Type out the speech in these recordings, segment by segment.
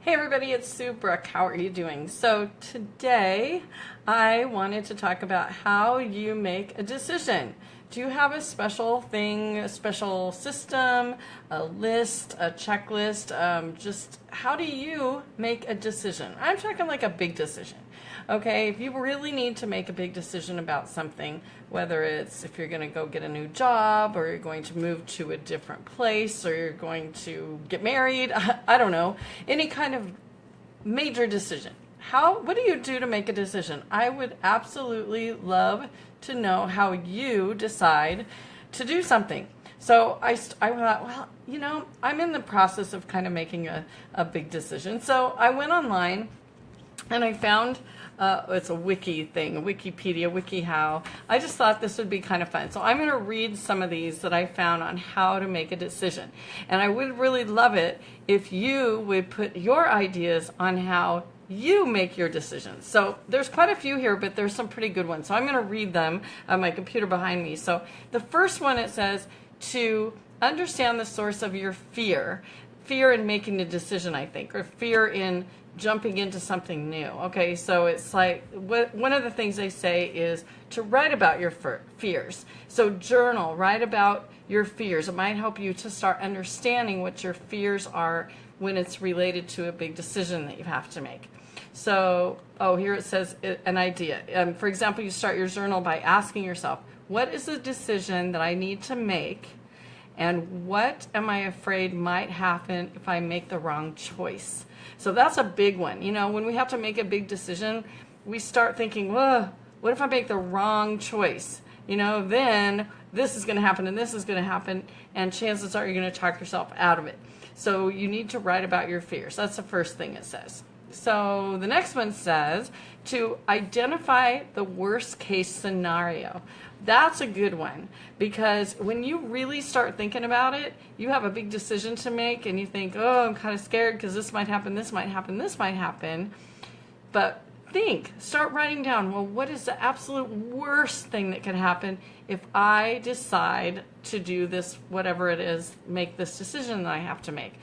Hey everybody, it's Sue Brook. How are you doing? So today I wanted to talk about how you make a decision. Do you have a special thing, a special system, a list, a checklist? Um, just how do you make a decision? I'm talking like a big decision. Okay, if you really need to make a big decision about something, whether it's if you're going to go get a new job or you're going to move to a different place or you're going to get married, I don't know, any kind of major decision. How what do you do to make a decision? I would absolutely love to know how you decide to do something. So I, I thought, well, you know, I'm in the process of kind of making a, a big decision. So I went online and I found uh, it's a wiki thing, Wikipedia, WikiHow. I just thought this would be kind of fun. So I'm going to read some of these that I found on how to make a decision. And I would really love it if you would put your ideas on how you make your decisions. So there's quite a few here, but there's some pretty good ones. So I'm going to read them on my computer behind me. So the first one, it says to understand the source of your fear. Fear in making a decision, I think, or fear in jumping into something new. Okay, so it's like one of the things they say is to write about your fears. So journal, write about your fears. It might help you to start understanding what your fears are when it's related to a big decision that you have to make. So, oh, here it says an idea. Um, for example, you start your journal by asking yourself, what is the decision that I need to make? And what am I afraid might happen if I make the wrong choice? So that's a big one. You know, when we have to make a big decision, we start thinking, well, what if I make the wrong choice? You know, then this is going to happen and this is going to happen, and chances are you're going to talk yourself out of it. So you need to write about your fears. That's the first thing it says. So the next one says to identify the worst case scenario. That's a good one because when you really start thinking about it, you have a big decision to make and you think, oh, I'm kind of scared because this might happen, this might happen, this might happen. But think, start writing down, well, what is the absolute worst thing that could happen if I decide to do this, whatever it is, make this decision that I have to make?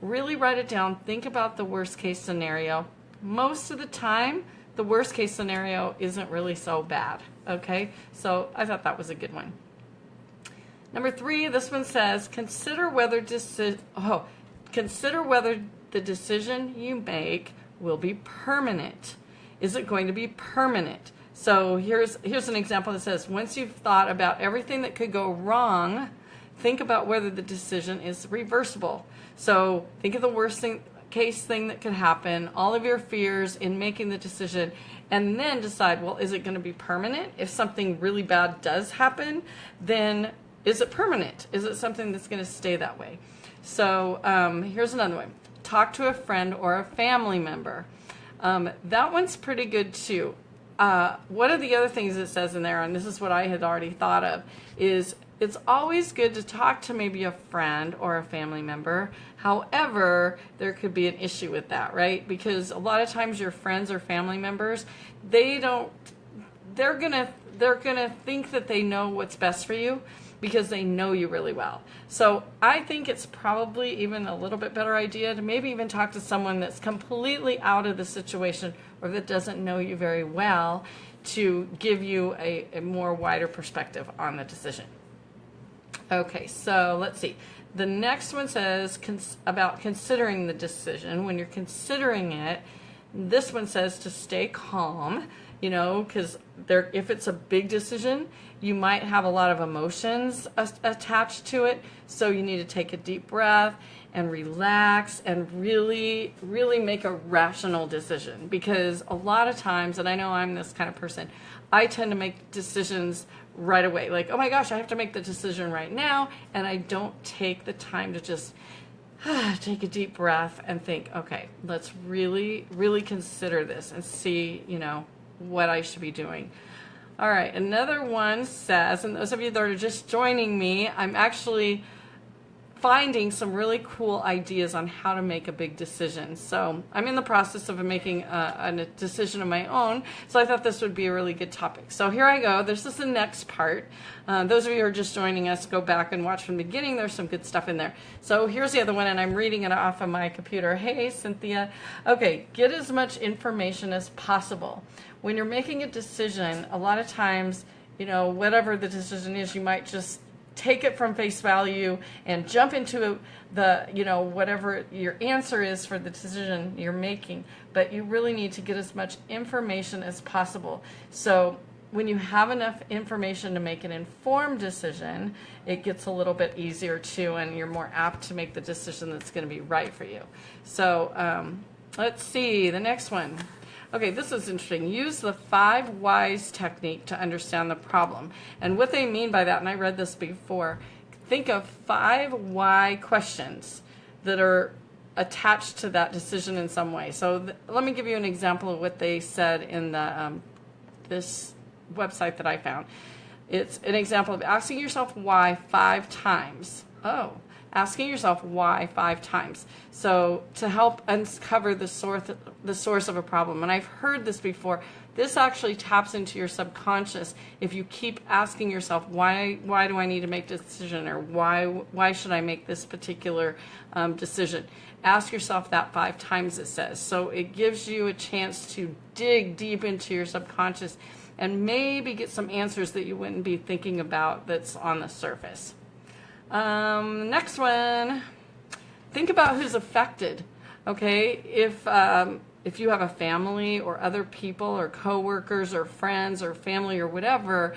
Really write it down, think about the worst case scenario. Most of the time, the worst case scenario isn't really so bad. Okay, so I thought that was a good one. Number three, this one says, consider whether deci- oh, consider whether the decision you make will be permanent. Is it going to be permanent? So here's here's an example that says, once you've thought about everything that could go wrong, think about whether the decision is reversible. So think of the worst thing case thing that could happen, all of your fears in making the decision, and then decide, well, is it going to be permanent? If something really bad does happen, then is it permanent? Is it something that's going to stay that way? So um, here's another one. Talk to a friend or a family member. Um, that one's pretty good too. Uh, one of the other things it says in there, and this is what I had already thought of, is it's always good to talk to maybe a friend or a family member. However, there could be an issue with that, right? Because a lot of times your friends or family members, they don't they're going to they're going to think that they know what's best for you because they know you really well. So I think it's probably even a little bit better idea to maybe even talk to someone that's completely out of the situation or that doesn't know you very well to give you a, a more wider perspective on the decision. Okay, so let's see. The next one says cons about considering the decision. When you're considering it, this one says to stay calm, you know, because there, if it's a big decision, you might have a lot of emotions attached to it. So you need to take a deep breath and relax and really, really make a rational decision. Because a lot of times, and I know I'm this kind of person, I tend to make decisions right away. Like, oh my gosh, I have to make the decision right now. And I don't take the time to just take a deep breath and think, okay, let's really, really consider this and see, you know, what I should be doing. All right, another one says, and those of you that are just joining me, I'm actually finding some really cool ideas on how to make a big decision. So I'm in the process of making a, a, decision of my own. So I thought this would be a really good topic. So here I go. This is the next part. Uh, those of you who are just joining us, go back and watch from the beginning. There's some good stuff in there. So here's the other one, and I'm reading it off of my computer. Hey, Cynthia. Okay, get as much information as possible. When you're making a decision, a lot of times, you know, whatever the decision is, you might just take it from face value and jump into the, you know, whatever your answer is for the decision you're making. But you really need to get as much information as possible. So when you have enough information to make an informed decision, it gets a little bit easier too, and you're more apt to make the decision that's going to be right for you. So um, let's see the next one. Okay, this is interesting. Use the five whys technique to understand the problem. And what they mean by that, and I read this before, think of five why questions that are attached to that decision in some way. So let me give you an example of what they said in the um, this website that I found. It's an example of asking yourself why five times. Oh, asking yourself why five times. So to help uncover the source, the source of a problem. And I've heard this before. This actually taps into your subconscious if you keep asking yourself, why, why do I need to make decision? Or why, why should I make this particular um, decision? Ask yourself that five times, it says. So it gives you a chance to dig deep into your subconscious and maybe get some answers that you wouldn't be thinking about that's on the surface. Um, next one, think about who's affected. Okay, if um, if you have a family or other people or coworkers or friends or family or whatever,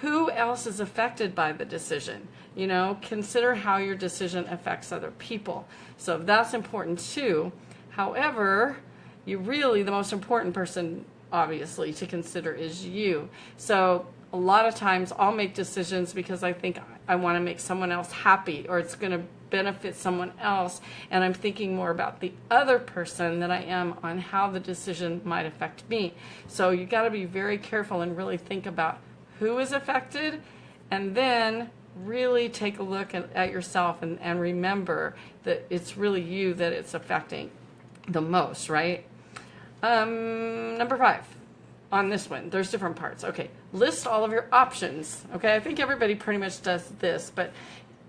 who else is affected by the decision? You know, consider how your decision affects other people. So that's important too. However, you really the most important person obviously to consider is you. So a lot of times I'll make decisions because I think I want to make someone else happy or it's going to benefit someone else and I'm thinking more about the other person than I am on how the decision might affect me. So you got to be very careful and really think about who is affected and then really take a look at, at yourself and, and remember that it's really you that it's affecting the most, right? Um, number five on this one. There's different parts. Okay, list all of your options. Okay, I think everybody pretty much does this, but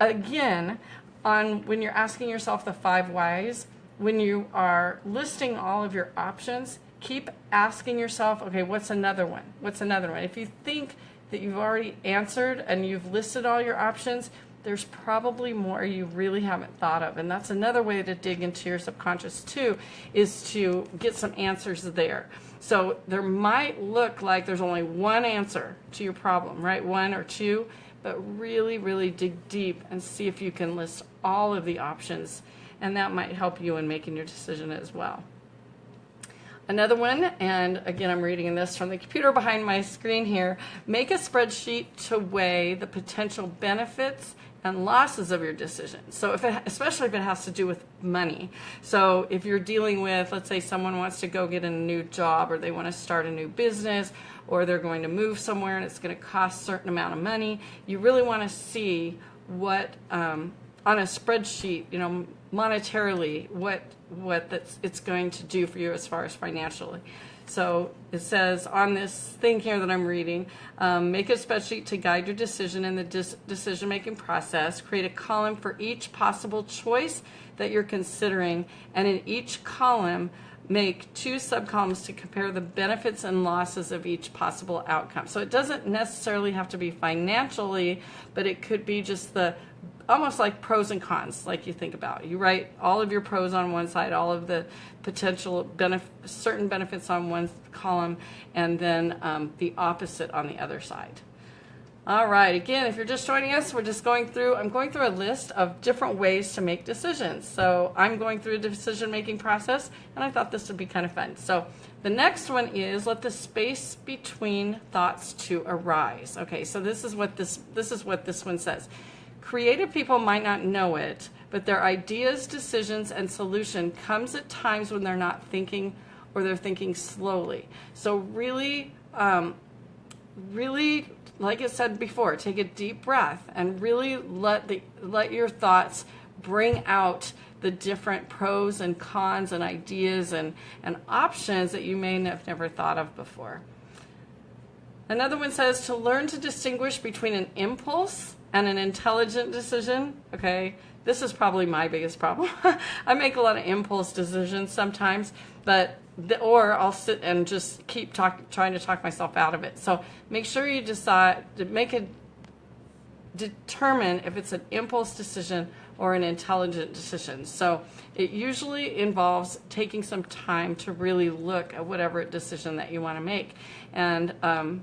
again, on when you're asking yourself the five whys, when you are listing all of your options, keep asking yourself, okay, what's another one? What's another one? If you think that you've already answered and you've listed all your options, there's probably more you really haven't thought of. And that's another way to dig into your subconscious too, is to get some answers there. So there might look like there's only one answer to your problem, right? One or two, but really, really dig deep and see if you can list all of the options. And that might help you in making your decision as well. Another one, and again, I'm reading this from the computer behind my screen here. Make a spreadsheet to weigh the potential benefits and losses of your decision. So if it, especially if it has to do with money. So if you're dealing with, let's say someone wants to go get a new job or they want to start a new business or they're going to move somewhere and it's going to cost a certain amount of money, you really want to see what, um, on a spreadsheet, you know, monetarily, what, what that's, it's going to do for you as far as financially. So it says on this thing here that I'm reading, um, make a spreadsheet to guide your decision in the decision-making process. Create a column for each possible choice that you're considering, and in each column, make two subcolumns to compare the benefits and losses of each possible outcome. So it doesn't necessarily have to be financially, but it could be just the almost like pros and cons, like you think about. You write all of your pros on one side, all of the potential benef certain benefits on one column, and then um, the opposite on the other side. All right, again, if you're just joining us, we're just going through, I'm going through a list of different ways to make decisions. So I'm going through a decision-making process, and I thought this would be kind of fun. So the next one is let the space between thoughts to arise. Okay, so this is what this, this is what this one says. Creative people might not know it, but their ideas, decisions, and solution comes at times when they're not thinking or they're thinking slowly. So really, um, really, like I said before, take a deep breath and really let the let your thoughts bring out the different pros and cons and ideas and, and options that you may have never thought of before. Another one says to learn to distinguish between an impulse and an intelligent decision. Okay, this is probably my biggest problem. I make a lot of impulse decisions sometimes, but the, or I'll sit and just keep talk, trying to talk myself out of it. So make sure you decide to make it determine if it's an impulse decision or an intelligent decision. So it usually involves taking some time to really look at whatever decision that you want to make and um,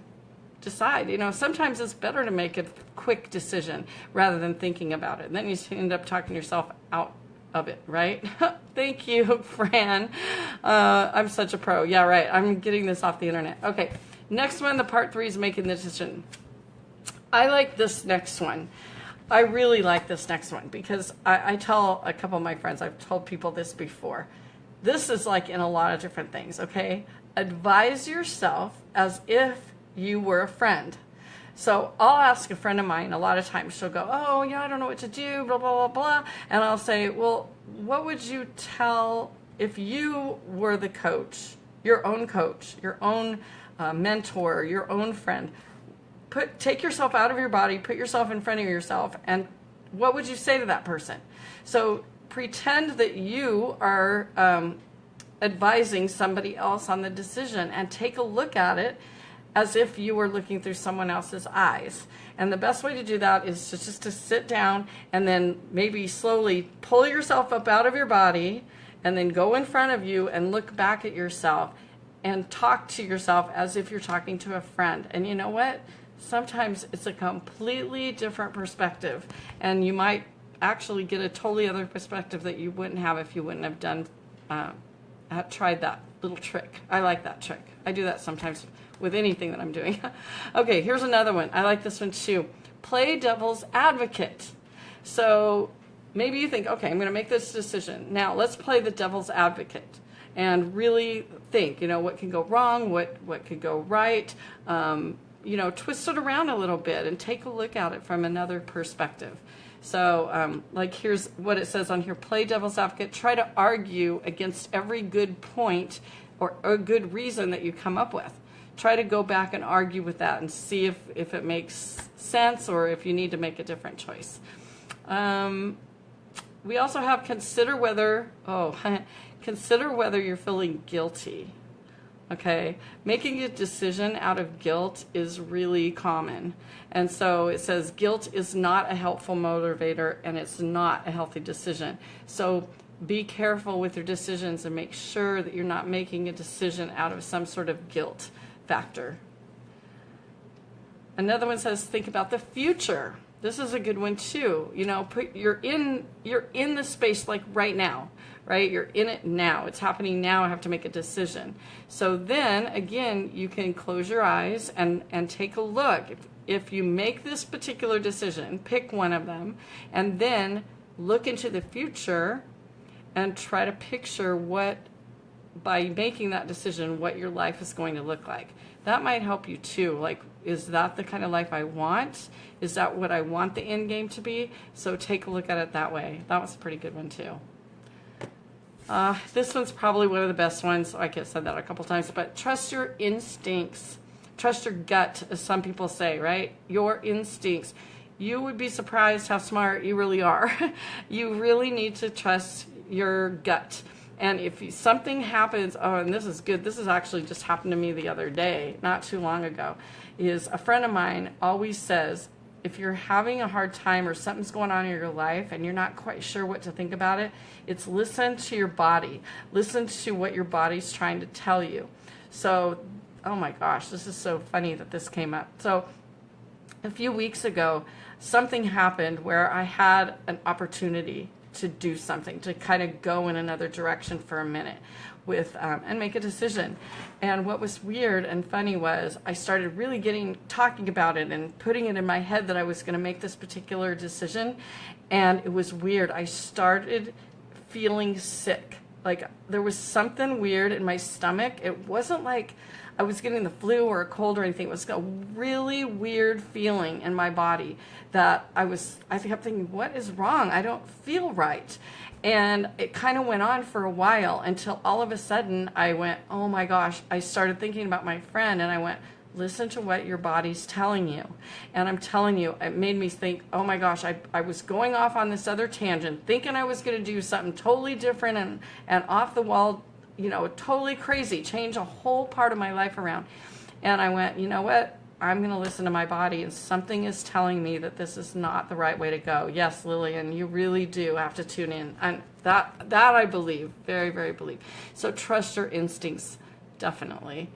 decide. You know, sometimes it's better to make a quick decision rather than thinking about it. Then you end up talking yourself out of it, right? Thank you, Fran. Uh, I'm such a pro. Yeah, right. I'm getting this off the internet. Okay, next one, the part three is making the decision. I like this next one. I really like this next one because I, I tell a couple of my friends, I've told people this before. This is like in a lot of different things, okay? Advise yourself as if you were a friend. So I'll ask a friend of mine, a lot of times she'll go, Oh, yeah, I don't know what to do, blah, blah, blah, blah. And I'll say, Well, what would you tell if you were the coach, your own coach, your own uh, mentor, your own friend? Put, take yourself out of your body, put yourself in front of yourself, and what would you say to that person? So pretend that you are um, advising somebody else on the decision and take a look at it as if you were looking through someone else's eyes. And the best way to do that is just to sit down and then maybe slowly pull yourself up out of your body and then go in front of you and look back at yourself and talk to yourself as if you're talking to a friend. And you know what? Sometimes it's a completely different perspective and you might actually get a totally other perspective that you wouldn't have if you wouldn't have done uh, tried that little trick. I like that trick. I do that sometimes with anything that I'm doing. okay, here's another one. I like this one too. Play devil's advocate. So maybe you think, okay, I'm going to make this decision. Now let's play the devil's advocate and really think, you know, what can go wrong, what, what could go right. Um, you know, twist it around a little bit and take a look at it from another perspective. So, um, like, here's what it says on here play devil's advocate. Try to argue against every good point or a good reason that you come up with try to go back and argue with that and see if, if it makes sense or if you need to make a different choice. Um, we also have consider whether, oh, consider whether you're feeling guilty. Okay, making a decision out of guilt is really common. And so it says guilt is not a helpful motivator and it's not a healthy decision. So be careful with your decisions and make sure that you're not making a decision out of some sort of guilt factor. Another one says think about the future. This is a good one too. You know, put, you're in you're in the space like right now, right? You're in it now. It's happening now. I have to make a decision. So then again, you can close your eyes and and take a look. If, if you make this particular decision, pick one of them, and then look into the future and try to picture what by making that decision what your life is going to look like. That might help you too. Like, is that the kind of life I want? Is that what I want the end game to be? So take a look at it that way. That was a pretty good one too. Uh, this one's probably one of the best ones. I have said that a couple times, but trust your instincts. Trust your gut, as some people say, right? Your instincts. You would be surprised how smart you really are. you really need to trust your gut. And if something happens, oh, and this is good, this has actually just happened to me the other day, not too long ago, is a friend of mine always says, if you're having a hard time or something's going on in your life and you're not quite sure what to think about it, it's listen to your body. Listen to what your body's trying to tell you. So, oh my gosh, this is so funny that this came up. So, a few weeks ago, something happened where I had an opportunity to do something, to kind of go in another direction for a minute with um, and make a decision. And what was weird and funny was I started really getting talking about it and putting it in my head that I was going to make this particular decision. And it was weird. I started feeling sick like there was something weird in my stomach. It wasn't like I was getting the flu or a cold or anything. It was a really weird feeling in my body that I was, I kept thinking, what is wrong? I don't feel right. And it kind of went on for a while until all of a sudden I went, oh my gosh, I started thinking about my friend and I went, listen to what your body's telling you. And I'm telling you, it made me think, oh my gosh, I, I was going off on this other tangent, thinking I was going to do something totally different and, and off the wall, you know, totally crazy, change a whole part of my life around. And I went, you know what? I'm going to listen to my body, and something is telling me that this is not the right way to go. Yes, Lillian, you really do have to tune in, and that that I believe, very, very believe. So trust your instincts, definitely.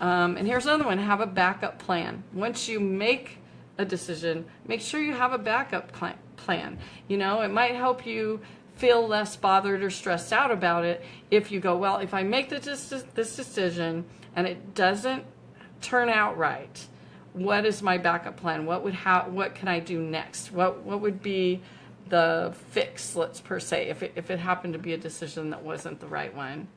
Um, and here's another one: have a backup plan. Once you make a decision, make sure you have a backup plan. You know, it might help you feel less bothered or stressed out about it if you go, well, if I make this, this decision and it doesn't turn out right, what is my backup plan? What would how what can I do next? What what would be the fix, let's per se, if it, if it happened to be a decision that wasn't the right one.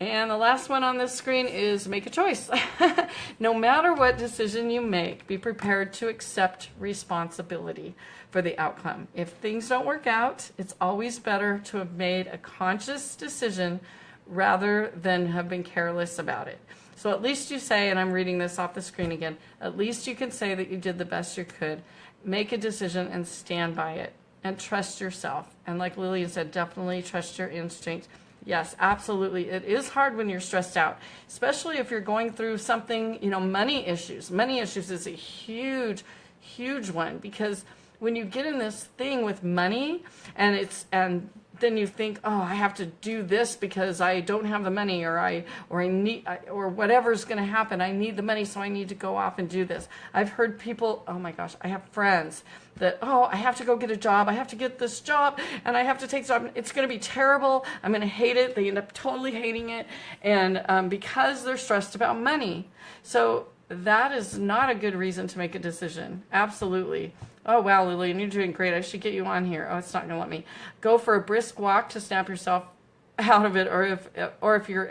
And the last one on this screen is make a choice. no matter what decision you make, be prepared to accept responsibility for the outcome. If things don't work out, it's always better to have made a conscious decision rather than have been careless about it. So at least you say, and I'm reading this off the screen again, at least you can say that you did the best you could. Make a decision and stand by it and trust yourself. And like Lillian said, definitely trust your instinct. Yes, absolutely. It is hard when you're stressed out, especially if you're going through something, you know, money issues. Money issues is a huge, huge one because when you get in this thing with money and it's, and then you think, oh, I have to do this because I don't have the money, or I, or I need, or whatever's going to happen. I need the money, so I need to go off and do this. I've heard people, oh my gosh, I have friends that, oh, I have to go get a job. I have to get this job, and I have to take job. It's going to be terrible. I'm going to hate it. They end up totally hating it, and um, because they're stressed about money. So that is not a good reason to make a decision. Absolutely. Oh, wow, Lillian, you're doing great. I should get you on here. Oh, it's not going to let me. Go for a brisk walk to snap yourself out of it, or if, or if you're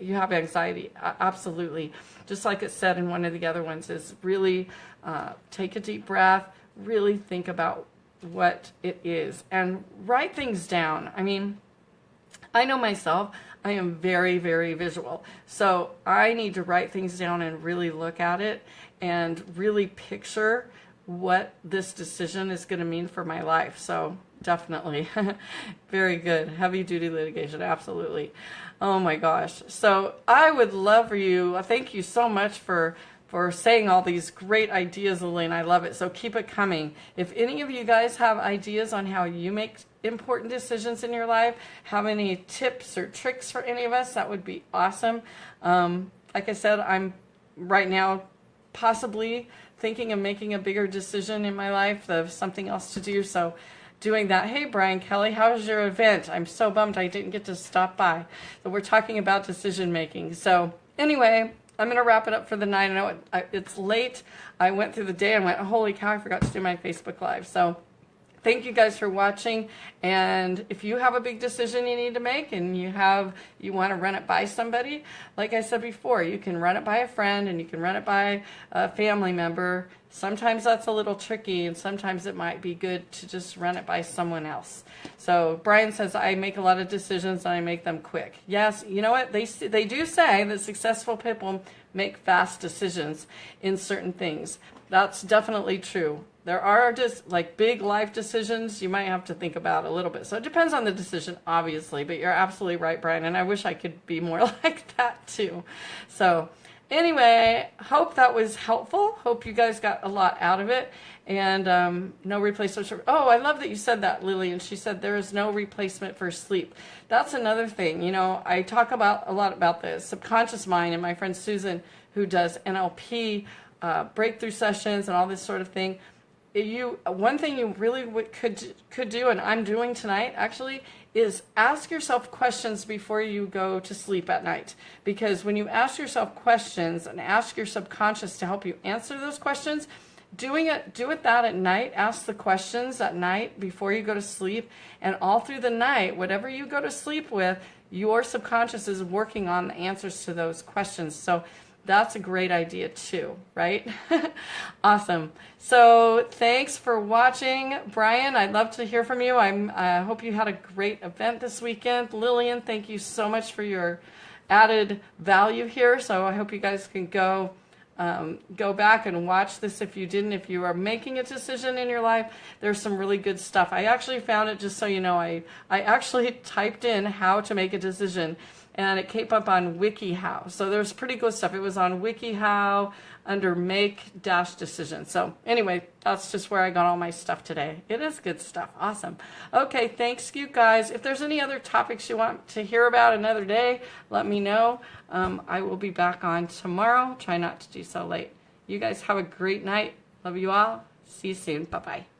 you have anxiety, absolutely. Just like it said in one of the other ones, is really uh, take a deep breath, really think about what it is, and write things down. I mean, I know myself, I am very, very visual. So I need to write things down and really look at it and really picture what this decision is going to mean for my life. So definitely very good. Heavy duty litigation. Absolutely. Oh my gosh. So I would love for you. Uh, thank you so much for for saying all these great ideas, Elaine. I love it. So keep it coming. If any of you guys have ideas on how you make important decisions in your life, have any tips or tricks for any of us, that would be awesome. Um, like I said, I'm right now possibly thinking of making a bigger decision in my life of something else to do. So doing that. Hey, Brian Kelly, how was your event? I'm so bummed I didn't get to stop by. So we're talking about decision making. So anyway, I'm going to wrap it up for the night. I know it, it's late. I went through the day and went, holy cow, I forgot to do my Facebook Live. So thank you guys for watching. And if you have a big decision you need to make and you have you want to run it by somebody like I said before you can run it by a friend and you can run it by a family member. Sometimes that's a little tricky and sometimes it might be good to just run it by someone else. So Brian says I make a lot of decisions and I make them quick. Yes you know what? They they do say that successful people make fast decisions in certain things that's definitely true there are just like big life decisions you might have to think about a little bit. So it depends on the decision, obviously, but you're absolutely right, Brian. And I wish I could be more like that too. So anyway, hope that was helpful. Hope you guys got a lot out of it. And um, no replacement for, oh, I love that you said that, Lily. And she said there is no replacement for sleep. That's another thing. You know, I talk about a lot about the subconscious mind and my friend Susan, who does NLP uh, breakthrough sessions and all this sort of thing you one thing you really could could do and I'm doing tonight actually is ask yourself questions before you go to sleep at night. Because when you ask yourself questions and ask your subconscious to help you answer those questions doing it do it that at night ask the questions at night before you go to sleep and all through the night whatever you go to sleep with your subconscious is working on the answers to those questions. So that's a great idea too right? Awesome. So thanks for watching. Brian i'd love to hear from you. I'm i hope you had a great event this weekend. Lillian thank you so much for your added value here. So i hope you guys can go um, go back and watch this if you didn't. If you are making a decision in your life, there's some really good stuff. I actually found it, just so you know, I, I actually typed in how to make a decision and it came up on WikiHow. So there's pretty good stuff. It was on WikiHow under make dash decision. So anyway, that's just where I got all my stuff today. It is good stuff. Awesome. Okay, thanks you guys. If there's any other topics you want to hear about another day, let me know. Um, I will be back on tomorrow. Try not to do so late. You guys have a great night. Love you all. See you soon. Bye-bye.